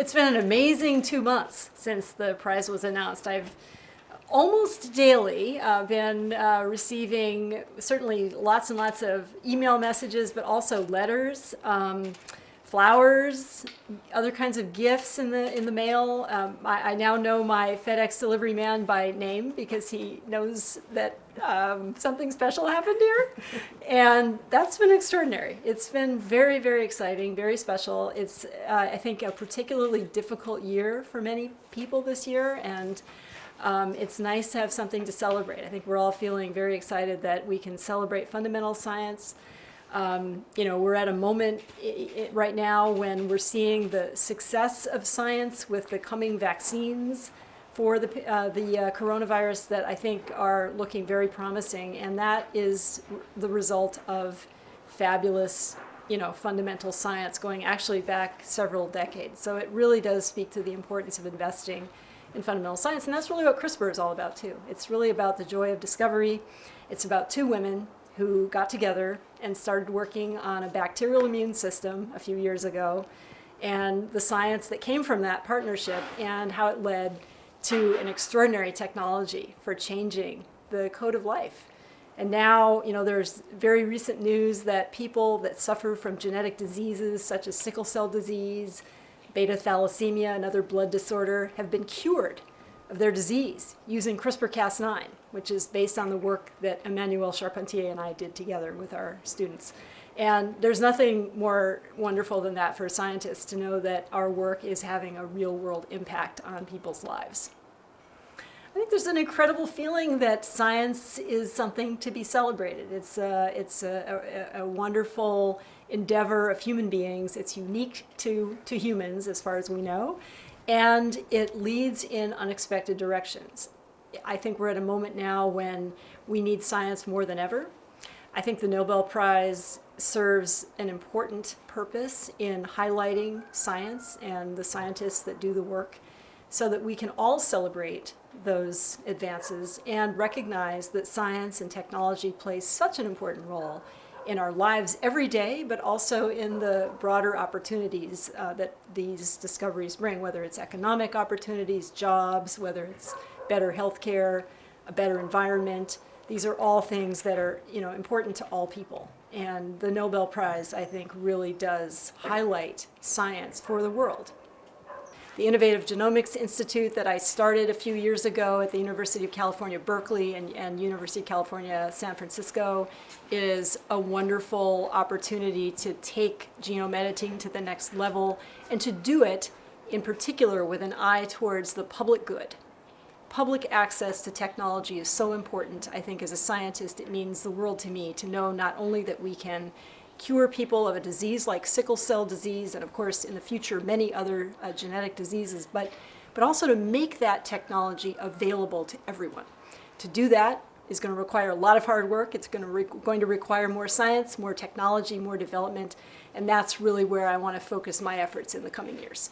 It's been an amazing two months since the prize was announced. I've almost daily uh, been uh, receiving certainly lots and lots of email messages, but also letters, um, flowers, other kinds of gifts in the in the mail. Um, I, I, now know my FedEx delivery man by name because he knows that um, something special happened here, and that's been extraordinary. It's been very very exciting, very special. It's uh, I think a particularly difficult year for many people this year, and um, it's nice to have something to celebrate. I think we're all feeling very excited that we can celebrate fundamental science. Um, you know, we're at a moment right now when we're seeing the success of science with the coming vaccines for the, uh, the uh, coronavirus that I think are looking very promising. And that is the result of fabulous, you know, fundamental science going actually back several decades. So it really does speak to the importance of investing in fundamental science. And that's really what CRISPR is all about too. It's really about the joy of discovery. It's about two women who got together and started working on a bacterial immune system a few years ago and the science that came from that partnership and how it led to an extraordinary technology for changing the code of life. And now, you know, there's very recent news that people that suffer from genetic diseases such as sickle cell disease, beta thalassemia, another blood disorder, have been cured of their disease using CRISPR-Cas9, which is based on the work that Emmanuelle Charpentier and I did together with our students. And there's nothing more wonderful than that for scientists to know that our work is having a real world impact on people's lives. I think there's an incredible feeling that science is something to be celebrated. It's a, it's a, a, a wonderful endeavor of human beings. It's unique to, to humans as far as we know, and it leads in unexpected directions. I think we're at a moment now when we need science more than ever. I think the Nobel Prize serves an important purpose in highlighting science and the scientists that do the work so that we can all celebrate those advances and recognize that science and technology plays such an important role in our lives every day, but also in the broader opportunities uh, that these discoveries bring, whether it's economic opportunities, jobs, whether it's better health care, a better environment. These are all things that are you know, important to all people. And the Nobel Prize, I think, really does highlight science for the world. The Innovative Genomics Institute that I started a few years ago at the University of California, Berkeley and, and University of California, San Francisco is a wonderful opportunity to take genome editing to the next level and to do it in particular with an eye towards the public good. Public access to technology is so important. I think as a scientist, it means the world to me to know not only that we can cure people of a disease like sickle cell disease, and of course in the future many other uh, genetic diseases, but, but also to make that technology available to everyone. To do that is going to require a lot of hard work. It's going to, going to require more science, more technology, more development, and that's really where I want to focus my efforts in the coming years.